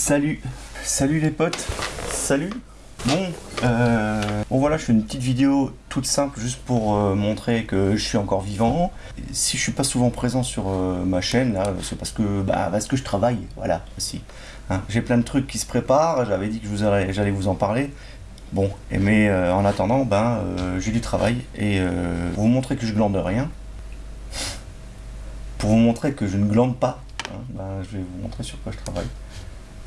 Salut, salut les potes, salut. Bon, euh, bon voilà, je fais une petite vidéo toute simple juste pour euh, montrer que je suis encore vivant. Si je suis pas souvent présent sur euh, ma chaîne, c'est parce que bah, parce que je travaille, voilà aussi. Hein, J'ai plein de trucs qui se préparent. J'avais dit que j'allais vous en parler. Bon, mais en attendant, ben j'ai du travail et pour vous montrer que je glande rien, pour vous montrer que je ne glande pas, hein, ben, je vais vous montrer sur quoi je travaille.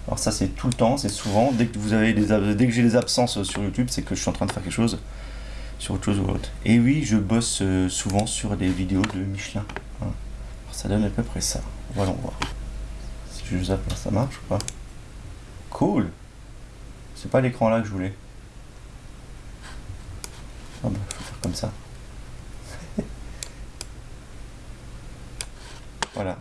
Alors ça c'est tout le temps, c'est souvent, dès que vous avez dès que j'ai des absences sur YouTube, c'est que je suis en train de faire quelque chose sur autre chose ou autre. Et oui, je bosse euh, souvent sur des vidéos de Michelin. Hein. ça donne à peu près ça. Voilà, on voir. Si je zappe, ça marche ou pas? Cool C'est pas l'écran là que je voulais. Ah bah, faut faire comme ça. voilà.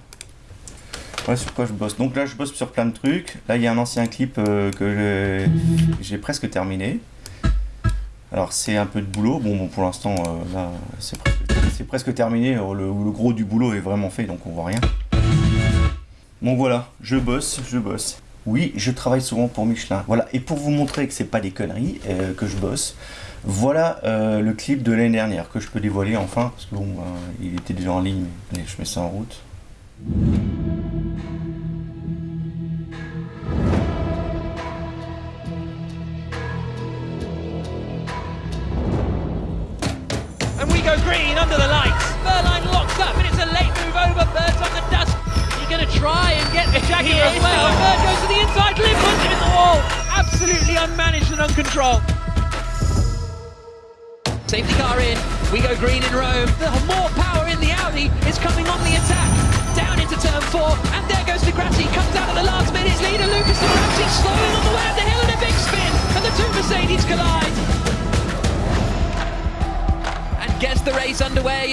Ouais, sur quoi je bosse. Donc là, je bosse sur plein de trucs. Là, il y a un ancien clip euh, que j'ai presque terminé. Alors, c'est un peu de boulot. Bon, bon pour l'instant, euh, là, c'est presque, terminé. Euh, le, le, gros du boulot est vraiment fait, donc on voit rien. Bon, voilà, je bosse, je bosse. Oui, je travaille souvent pour Michelin. Voilà, et pour vous montrer que c'est pas des conneries, que je bosse, voilà le clip de l'année dernière que je peux dévoiler enfin, parce que bon, il était déjà en ligne, mais je mets ça en route. Go green under the lights. Berline locked up, and it's a late move over. Bird's on the dust. He's going to try and get the Jackie as well. Bird goes to the inside, Lynn puts him in the wall. Absolutely unmanaged and uncontrolled. Safety car in. We go green in Rome. The more power in the Audi is coming on the attack. Down into turn four, and there goes Di Grassi. Comes out at the last minute. Leader Lucas De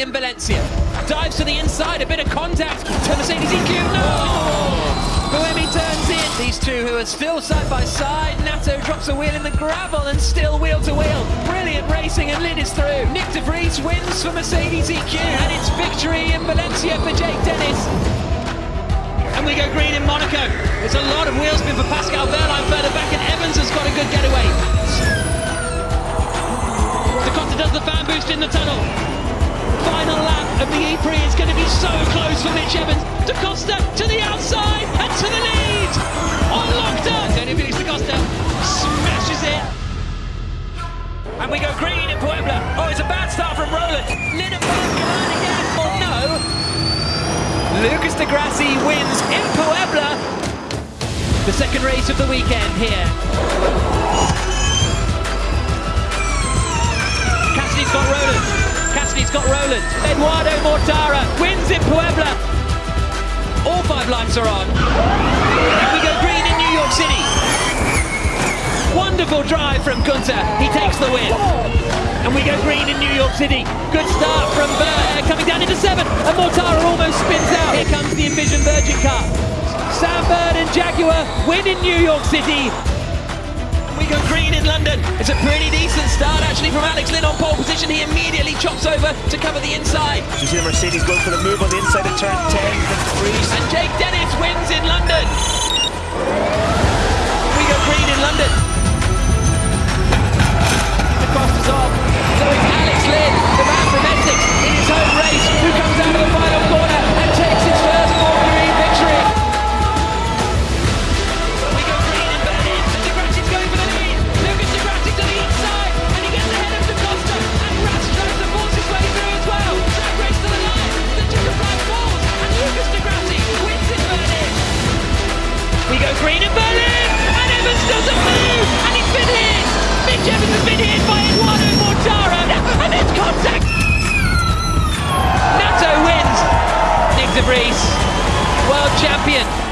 in Valencia. Dives to the inside, a bit of contact to Mercedes EQ. No! Buemi turns in. These two who are still side by side. Nato drops a wheel in the gravel and still wheel to wheel. Brilliant racing and Lid is through. Nyck de Vries wins for Mercedes EQ and it's victory in Valencia for Jake Dennis. And we go green in Monaco. There's a lot of wheel spin for Pascal Wehrlein further back and Evans has got a good getaway does the fan boost in the tunnel. Of the E-Prix is going to be so close for Mitch Evans. Da Costa to the outside and to the lead. On lockdown. Antonio Felix Da Costa smashes it. And we go green in Puebla. Oh, it's a bad start from Rowland. Lindenberg line again. Oh no. Lucas Di Grassi wins in Puebla. The second race of the weekend here. Cassidy's got Rowland. Cassidy's got Rowland. Eduardo Mortara wins in Puebla. All five lights are on. And we go green in New York City. Wonderful drive from Günther. He takes the win. And we go green in New York City. Good start from Burr coming down into seven. And Mortara almost spins out. Here comes the Envision Virgin car. Sam Bird and Jaguar win in New York City we go green in London. It's a pretty decent start actually from Alex Lynn chops over to cover the inside. You see Mercedes going for the move on the inside of turn 10 And Jake Dennis wins in London. Green in Berlin, and Evans doesn't move, and he's been hit. Mitch Evans has been hit by Eduardo Mortara, and it's contact. Nato wins. Nyck de Vries, world champion.